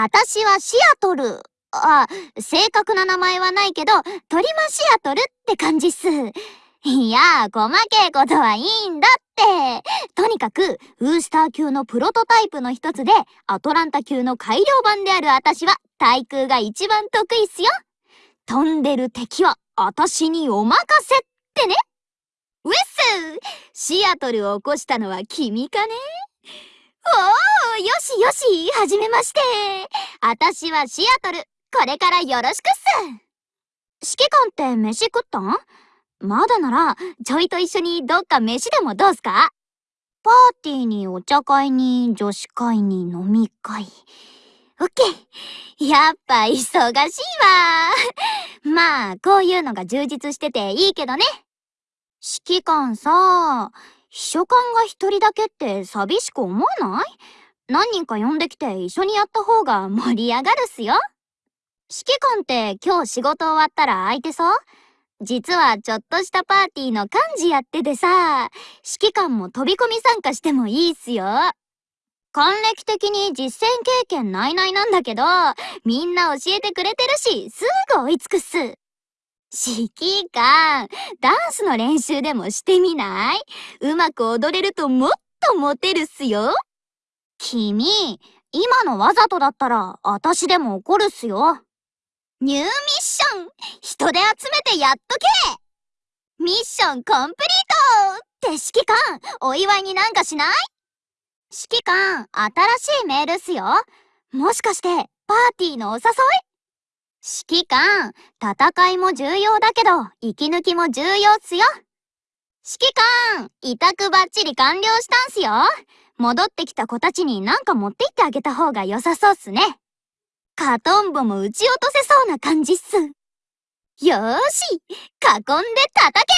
あたしはシアトル。あ、正確な名前はないけど、トリマシアトルって感じっす。いや、細けいことはいいんだって。とにかく、ウースター級のプロトタイプの一つで、アトランタ級の改良版であるあたしは、対空が一番得意っすよ。飛んでる敵は、あたしにお任せってね。ウィッスシアトルを起こしたのは君かね？おー、よしよし、はじめまして。あたしはシアトル。これからよろしくっす。指揮官って飯食ったん？まだなら、ちょいと一緒にどっか飯でもどうすか？パーティーにお茶会に女子会に飲み会。オッケー。やっぱ忙しいわ。まあ、こういうのが充実してていいけどね。指揮官さ、秘書官が一人だけって寂しく思わない？何人か呼んできて一緒にやった方が盛り上がるっすよ。指揮官って今日仕事終わったら空いてそう？実はちょっとしたパーティーの幹事やっててさ、指揮官も飛び込み参加してもいいっすよ。還暦的に実践経験ないないなんだけど、みんな教えてくれてるし、すぐ追いつくっす。指揮官、ダンスの練習でもしてみない？うまく踊れるともっとモテるっすよ。君、今のわざとだったら、私でも怒るっすよ。ニューミッション人で集めてやっとけ。ミッションコンプリートって指揮官お祝いになんかしない？指揮官新しいメールっすよ。もしかしてパーティーのお誘い？指揮官戦いも重要だけど息抜きも重要っすよ。指揮官委託バッチリ完了したんすよ。戻ってきた子たちになんか持って行ってあげた方が良さそうっすね。カトンボも撃ち落とせそうな感じっす。よーし囲んで叩け。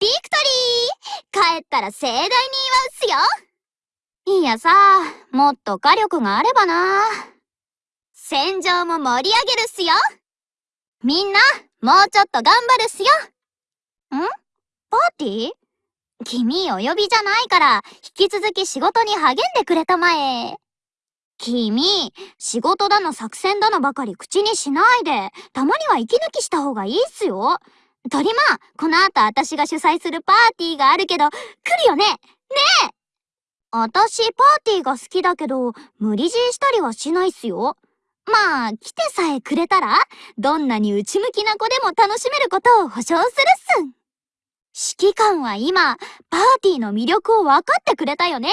ビクトリー。帰ったら盛大に祝うっすよ。いやさ、もっと火力があればな。戦場も盛り上げるっすよみんな、もうちょっと頑張るっすよん？パーティー？君お呼びじゃないから、引き続き仕事に励んでくれたまえ。君、仕事だの作戦だのばかり口にしないで、たまには息抜きした方がいいっすよ。とりま、この後私が主催するパーティーがあるけど、来るよね？ねえ私パーティーが好きだけど、無理強いしたりはしないっすよ。まあ、来てさえくれたら、どんなに内向きな子でも楽しめることを保証するっす。指揮官は今、パーティーの魅力を分かってくれたよね。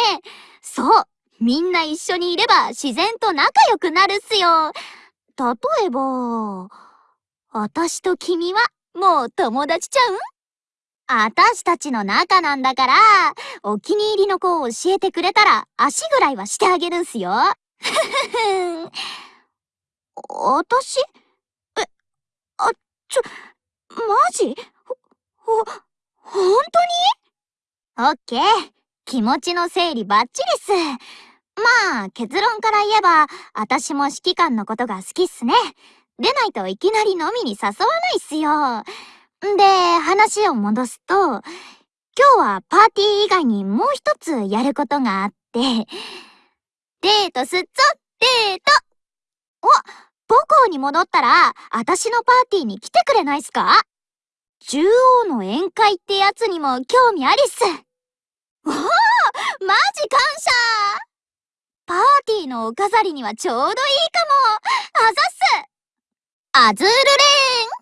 そう、みんな一緒にいれば自然と仲良くなるっすよ。例えば、私と君はもう友達ちゃう？私たしたちの仲なんだから、お気に入りの子を教えてくれたら足ぐらいはしてあげるんすよ。ふふふ私？え、あ、ちょ、マジ？ほ、ほ、ほんとに？オッケー。気持ちの整理バッチリっす。まあ、結論から言えば、私も指揮官のことが好きっすね。でないといきなり飲みに誘わないっすよ。で、話を戻すと、今日はパーティー以外にもう一つやることがあって、デートすっぞデートお母校に戻ったら、私のパーティーに来てくれないっすか？中央の宴会ってやつにも興味ありっす。おおマジ感謝！パーティーのお飾りにはちょうどいいかも。あざっす。アズールレーン。